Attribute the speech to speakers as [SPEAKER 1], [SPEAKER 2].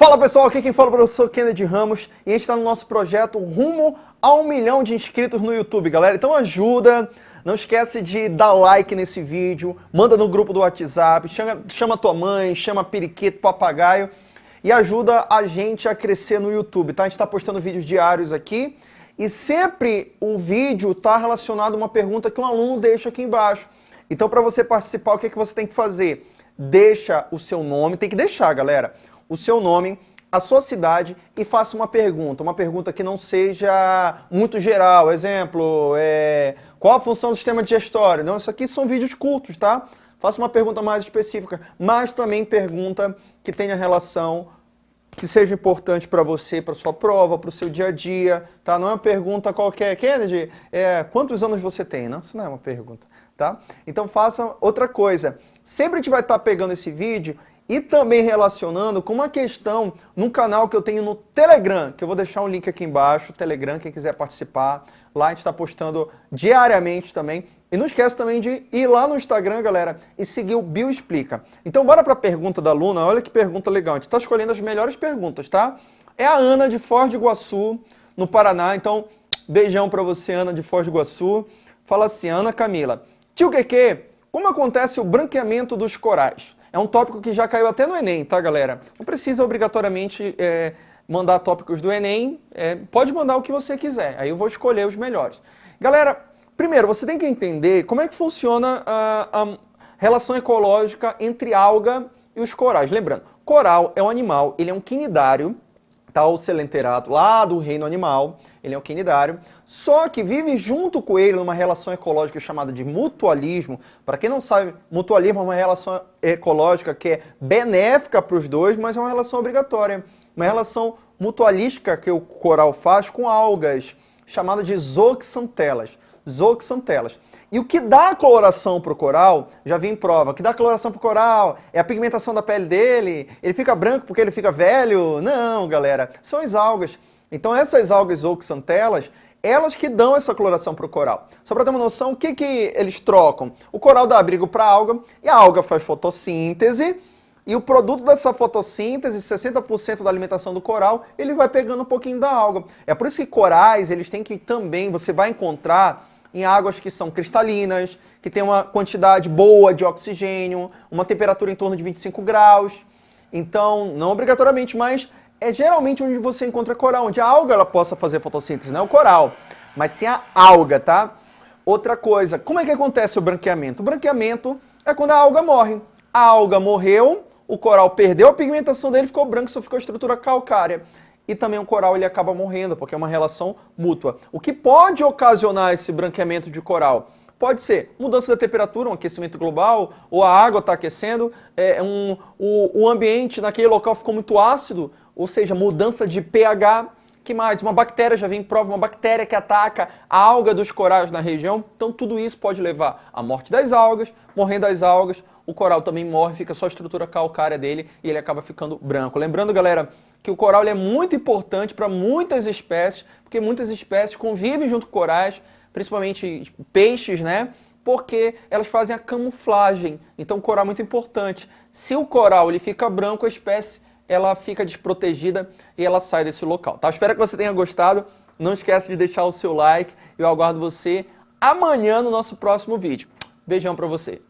[SPEAKER 1] Fala pessoal, aqui quem fala é o professor Kennedy Ramos e a gente está no nosso projeto rumo a um milhão de inscritos no YouTube, galera. Então ajuda, não esquece de dar like nesse vídeo, manda no grupo do WhatsApp, chama, chama tua mãe, chama periquito, papagaio e ajuda a gente a crescer no YouTube, tá? A gente está postando vídeos diários aqui e sempre o vídeo está relacionado a uma pergunta que um aluno deixa aqui embaixo. Então para você participar, o que, é que você tem que fazer? Deixa o seu nome, tem que deixar, galera o seu nome, a sua cidade e faça uma pergunta. Uma pergunta que não seja muito geral. Exemplo, é, qual a função do sistema digestório? Não, isso aqui são vídeos curtos, tá? Faça uma pergunta mais específica, mas também pergunta que tenha relação que seja importante para você, para sua prova, para o seu dia a dia, tá? Não é uma pergunta qualquer. Kennedy, é, quantos anos você tem? Não, isso não é uma pergunta, tá? Então faça outra coisa. Sempre a gente vai estar tá pegando esse vídeo e também relacionando com uma questão num canal que eu tenho no Telegram, que eu vou deixar um link aqui embaixo, Telegram, quem quiser participar. Lá a gente está postando diariamente também. E não esquece também de ir lá no Instagram, galera, e seguir o Bio Explica. Então bora para a pergunta da aluna, olha que pergunta legal. A gente está escolhendo as melhores perguntas, tá? É a Ana de Foz do Iguaçu, no Paraná. Então, beijão para você, Ana de Foz do Iguaçu. Fala assim, Ana Camila. Tio Keke, como acontece o branqueamento dos corais? É um tópico que já caiu até no Enem, tá, galera? Não precisa obrigatoriamente é, mandar tópicos do Enem, é, pode mandar o que você quiser, aí eu vou escolher os melhores. Galera, primeiro, você tem que entender como é que funciona a, a relação ecológica entre alga e os corais. Lembrando, coral é um animal, ele é um quinidário, tá, o selenterato lá do reino animal, ele é um quinidário, só que vive junto com ele numa relação ecológica chamada de mutualismo. Para quem não sabe, mutualismo é uma relação ecológica que é benéfica para os dois, mas é uma relação obrigatória. Uma relação mutualística que o coral faz com algas, chamada de zooxantelas. Zooxantelas. E o que dá coloração para o coral, já vi em prova, o que dá coloração para o coral é a pigmentação da pele dele, ele fica branco porque ele fica velho? Não, galera, são as algas. Então essas algas oxantelas, elas que dão essa coloração para o coral. Só para ter uma noção, o que, que eles trocam? O coral dá abrigo para a alga, e a alga faz fotossíntese, e o produto dessa fotossíntese, 60% da alimentação do coral, ele vai pegando um pouquinho da alga. É por isso que corais, eles têm que também, você vai encontrar em águas que são cristalinas, que tem uma quantidade boa de oxigênio, uma temperatura em torno de 25 graus. Então, não obrigatoriamente, mas é geralmente onde você encontra coral, onde a alga ela possa fazer fotossíntese, não é o coral, mas sim a alga, tá? Outra coisa, como é que acontece o branqueamento? O branqueamento é quando a alga morre. A alga morreu, o coral perdeu a pigmentação dele, ficou branco, só ficou a estrutura calcária. E também o coral ele acaba morrendo, porque é uma relação mútua. O que pode ocasionar esse branqueamento de coral? Pode ser mudança da temperatura, um aquecimento global, ou a água está aquecendo, é, um, o, o ambiente naquele local ficou muito ácido, ou seja, mudança de pH. que mais? Uma bactéria, já vem em prova, uma bactéria que ataca a alga dos corais na região. Então tudo isso pode levar à morte das algas, morrendo as algas, o coral também morre, fica só a estrutura calcária dele e ele acaba ficando branco. Lembrando, galera, que o coral é muito importante para muitas espécies, porque muitas espécies convivem junto com corais, principalmente peixes, né? Porque elas fazem a camuflagem. Então o coral é muito importante. Se o coral ele fica branco, a espécie ela fica desprotegida e ela sai desse local. Tá? Espero que você tenha gostado. Não esquece de deixar o seu like. Eu aguardo você amanhã no nosso próximo vídeo. Beijão para você.